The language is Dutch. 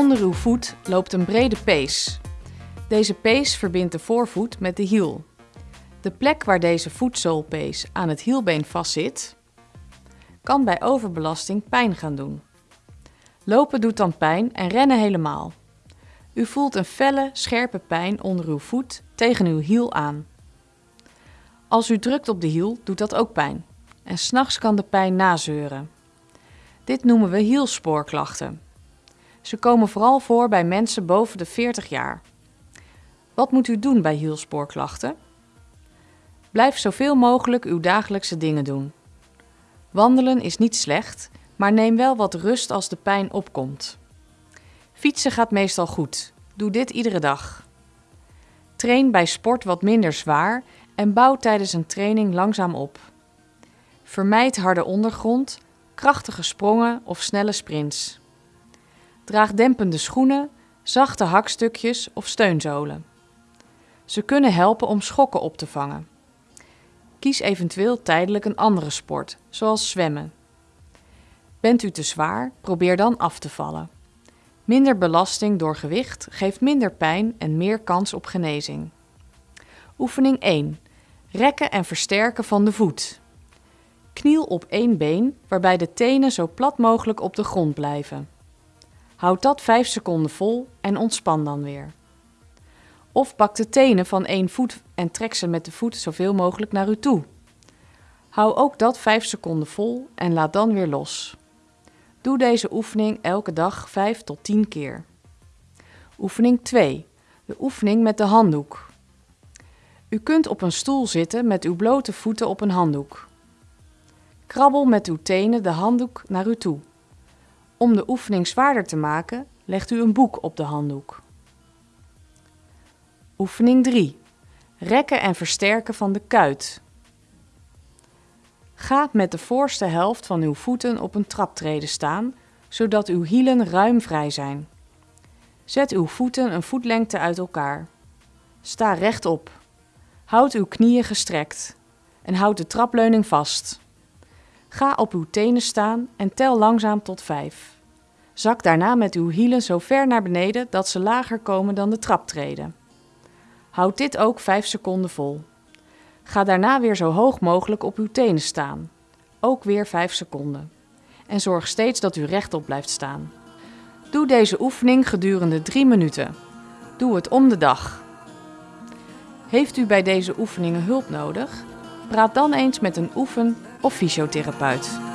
Onder uw voet loopt een brede pees. Deze pees verbindt de voorvoet met de hiel. De plek waar deze voetzoolpees aan het hielbeen vastzit, kan bij overbelasting pijn gaan doen. Lopen doet dan pijn en rennen helemaal. U voelt een felle, scherpe pijn onder uw voet tegen uw hiel aan. Als u drukt op de hiel, doet dat ook pijn. En s'nachts kan de pijn nazeuren. Dit noemen we hielspoorklachten. Ze komen vooral voor bij mensen boven de 40 jaar. Wat moet u doen bij hielspoorklachten? Blijf zoveel mogelijk uw dagelijkse dingen doen. Wandelen is niet slecht, maar neem wel wat rust als de pijn opkomt. Fietsen gaat meestal goed. Doe dit iedere dag. Train bij sport wat minder zwaar en bouw tijdens een training langzaam op. Vermijd harde ondergrond, krachtige sprongen of snelle sprints. Draag dempende schoenen, zachte hakstukjes of steunzolen. Ze kunnen helpen om schokken op te vangen. Kies eventueel tijdelijk een andere sport, zoals zwemmen. Bent u te zwaar, probeer dan af te vallen. Minder belasting door gewicht geeft minder pijn en meer kans op genezing. Oefening 1. Rekken en versterken van de voet. Kniel op één been, waarbij de tenen zo plat mogelijk op de grond blijven. Houd dat 5 seconden vol en ontspan dan weer. Of pak de tenen van één voet en trek ze met de voet zoveel mogelijk naar u toe. Hou ook dat 5 seconden vol en laat dan weer los. Doe deze oefening elke dag 5 tot 10 keer. Oefening 2. De oefening met de handdoek. U kunt op een stoel zitten met uw blote voeten op een handdoek. Krabbel met uw tenen de handdoek naar u toe. Om de oefening zwaarder te maken, legt u een boek op de handdoek. Oefening 3. Rekken en versterken van de kuit. Ga met de voorste helft van uw voeten op een traptrede staan, zodat uw hielen ruim vrij zijn. Zet uw voeten een voetlengte uit elkaar. Sta rechtop. Houd uw knieën gestrekt en houd de trapleuning vast. Ga op uw tenen staan en tel langzaam tot 5. Zak daarna met uw hielen zo ver naar beneden dat ze lager komen dan de traptreden. Houd dit ook 5 seconden vol. Ga daarna weer zo hoog mogelijk op uw tenen staan. Ook weer 5 seconden. En zorg steeds dat u rechtop blijft staan. Doe deze oefening gedurende 3 minuten. Doe het om de dag. Heeft u bij deze oefeningen hulp nodig? Praat dan eens met een oefen- of fysiotherapeut.